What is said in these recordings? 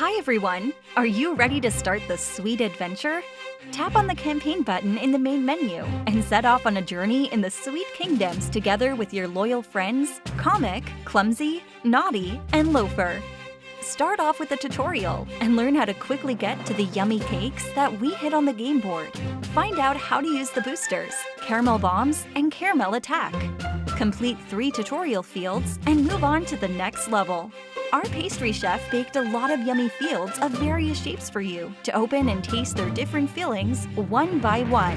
Hi everyone! Are you ready to start the sweet adventure? Tap on the campaign button in the main menu and set off on a journey in the Sweet Kingdoms together with your loyal friends Comic, Clumsy, Naughty, and Loafer. Start off with a tutorial and learn how to quickly get to the yummy cakes that we hit on the game board. Find out how to use the boosters, Caramel Bombs, and Caramel Attack. Complete three tutorial fields and move on to the next level. Our pastry chef baked a lot of yummy fields of various shapes for you to open and taste their different fillings one by one.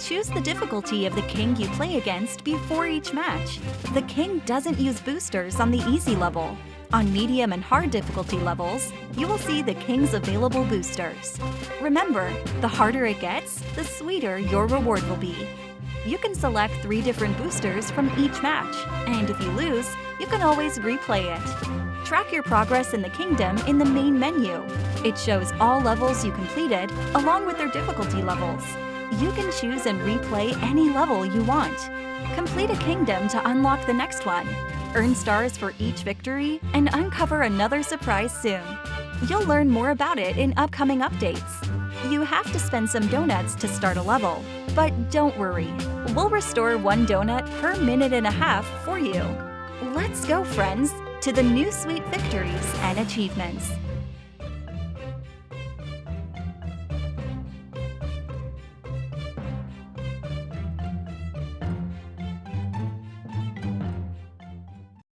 Choose the difficulty of the king you play against before each match. The king doesn't use boosters on the easy level. On medium and hard difficulty levels, you will see the king's available boosters. Remember, the harder it gets, the sweeter your reward will be. You can select three different boosters from each match, and if you lose, you can always replay it. Track your progress in the kingdom in the main menu. It shows all levels you completed, along with their difficulty levels. You can choose and replay any level you want. Complete a kingdom to unlock the next one. Earn stars for each victory, and uncover another surprise soon. You'll learn more about it in upcoming updates. You have to spend some donuts to start a level, but don't worry. We'll restore one donut per minute and a half for you. Let's go, friends, to the new sweet victories and achievements.